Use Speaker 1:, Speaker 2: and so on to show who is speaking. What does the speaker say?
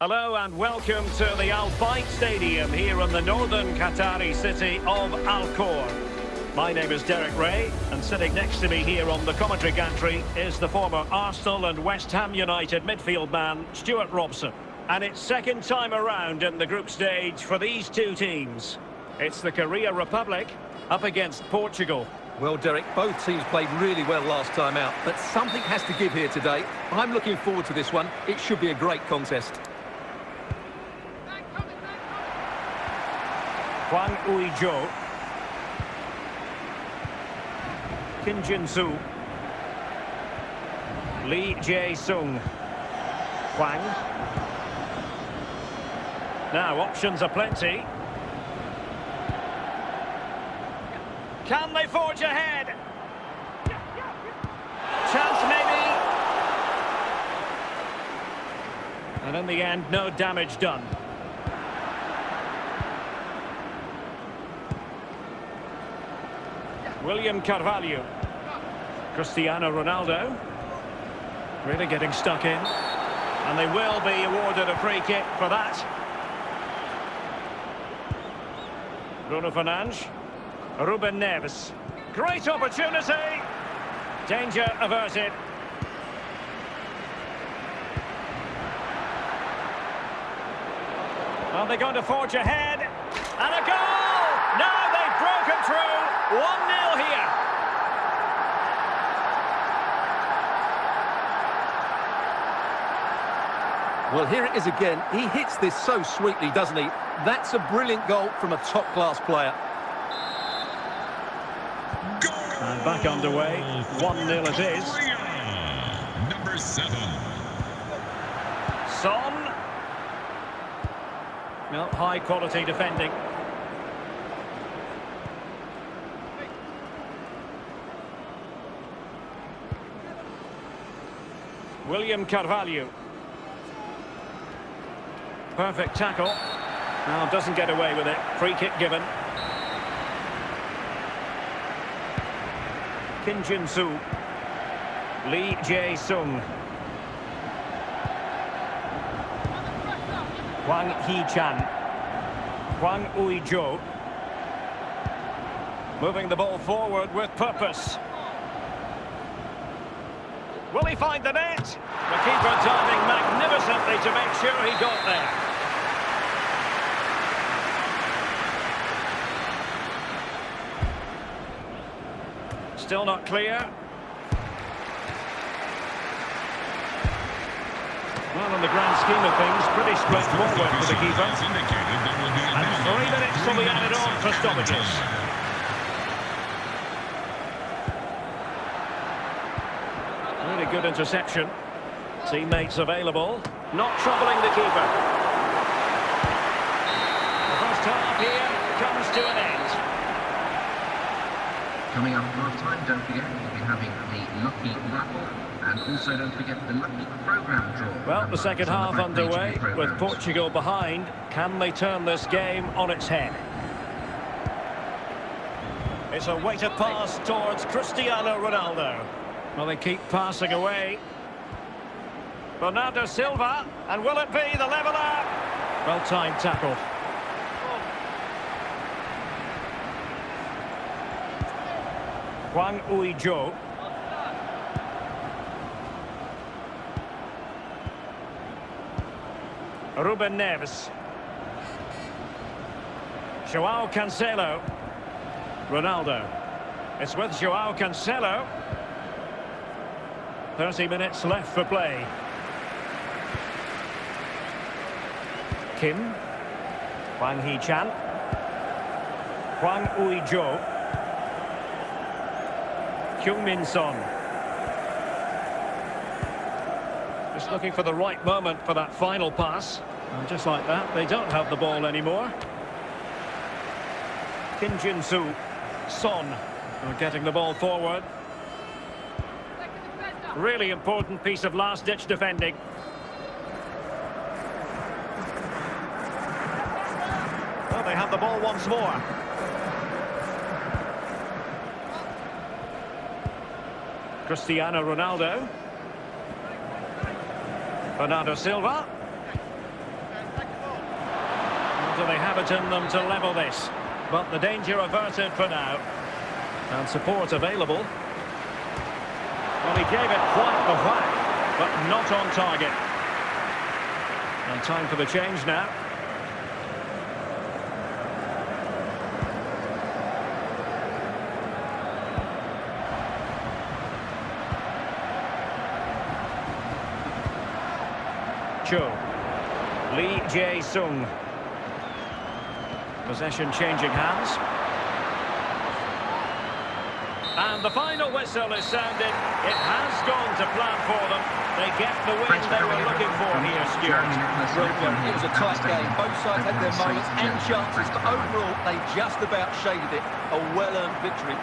Speaker 1: Hello and welcome to the Al Bayt Stadium here in the northern Qatari city of Al Khor. My name is Derek Rae and sitting next to me here on the commentary gantry is the former Arsenal and West Ham United midfield man Stewart Robson. And it's second time around in the group stage for these two teams. It's the Korea Republic up against Portugal.
Speaker 2: Well, Derek, both teams played really well last time out, but something has to give here today. I'm looking forward to this one. It should be a great contest.
Speaker 1: Hwang Ui-jo. Kim Jin-soo. Lee Jae-sung. Hwang. Now, options are plenty. Can they forge ahead? Chance maybe. And in the end, no damage done. William Carvalho. Cristiano Ronaldo. Really getting stuck in. And they will be awarded a free kick for that. Bruno Fernandes. Ruben Neves. Great opportunity. Danger averted. Are they going to forge ahead? And a goal! They've broken through. 1-0 here.
Speaker 2: Well, here it is again. He hits this so sweetly, doesn't he? That's a brilliant goal from a top-class player.
Speaker 1: And back underway. 1-0 it is.
Speaker 3: Number seven.
Speaker 1: Son. Well, high quality defending. William Carvalho. Perfect tackle. Now doesn't get away with it. Free kick given. Kim Jin-soo. Lee Jae-sung. Hwang Hee-chan. Hwang Ui-jo. Moving the ball forward with purpose. Will he find the net? The keeper diving magnificently to make sure he got there. Still not clear. Well, in the grand scheme of things, pretty straightforward for the keeper.
Speaker 3: Has indicated there will be a
Speaker 1: And three minutes will be added on for stoppages. Really good interception. Teammates available. Not troubling the keeper. The first half here comes to an end.
Speaker 4: Coming up half time, don't forget we'll be having the Lucky Raffle and also don't forget the Lucky Programme draw.
Speaker 1: Well, the second half
Speaker 4: the back page of the
Speaker 1: underway with. Portugal behind. Can they turn this game on its head? It's a weighted pass towards Cristiano Ronaldo. Well, they keep passing away. Bernardo Silva, and will it be the leveller? Well-timed tackle. Hwang Ui-jo. Ruben Neves. Joao Cancelo. Ronaldo. It's with Joao Cancelo. 30 minutes left for play. Kim. Hwang Hee-chan. Hwang Ui-jo. Heung-min Son. Just looking for the right moment for that final pass. And just like that, they don't have the ball anymore. Kim Jin-soo. Son. are getting the ball forward. Really important piece of last-ditch defending. Well, they have the ball once more. Cristiano Ronaldo. Bernardo Silva. do they have it in them to level this? But the danger averted for now. And support available. He gave it quite the whack, but not on target. And time for the change now. Cho. Lee Jae-sung. Possession changing hands. And the final whistle is sounded. It has gone to plan for them. They get the win
Speaker 4: Thanks for
Speaker 1: they were looking for here, Stuart.
Speaker 4: Jeremy Nicholas,
Speaker 2: Well,
Speaker 4: Nick
Speaker 2: well,
Speaker 4: Young
Speaker 2: it was a tight game. Both sides had their moments and chances, but overall, they just about shaded it. A well-earned victory.